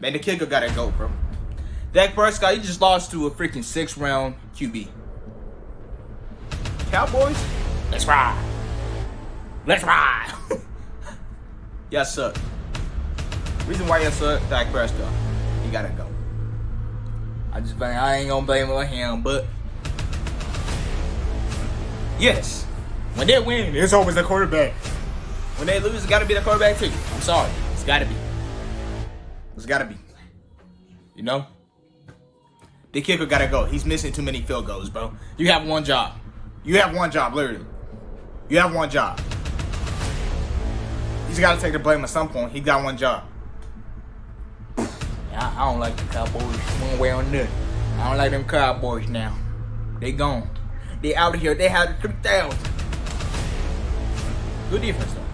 Man, the kicker gotta go, bro. Dak Prescott, he just lost to a freaking six round QB. Cowboys, let's ride. Let's ride. y'all suck. Reason why y'all suck, Dak Prescott. He gotta go. I just blame, I ain't gonna blame it on him, but yes, when they win, it's always the quarterback. When they lose, it's gotta be the quarterback too. I'm sorry, it's gotta be. It's gotta be. You know, the kicker gotta go. He's missing too many field goals, bro. You have one job. You have one job, literally. You have one job. He's got to take the blame at some point. He got one job. I, I don't like the Cowboys one way or another. I don't like them Cowboys now. They gone. They out of here. They had 3,000. Good defense, though.